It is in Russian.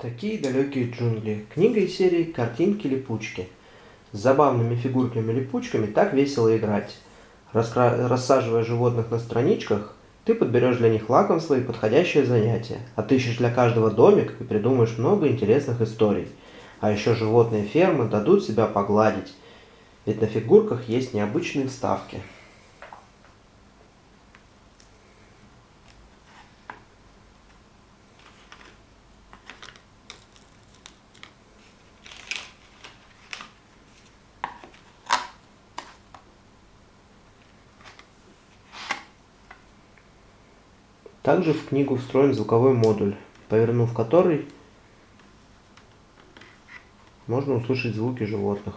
Такие далекие джунгли. Книга из серии «Картинки-липучки». С забавными фигурками-липучками так весело играть. Раскра... Рассаживая животных на страничках, ты подберешь для них лакомство и подходящее занятие. Отыщешь для каждого домик и придумаешь много интересных историй. А еще животные фермы дадут себя погладить. Ведь на фигурках есть необычные вставки. Также в книгу встроен звуковой модуль, повернув который можно услышать звуки животных.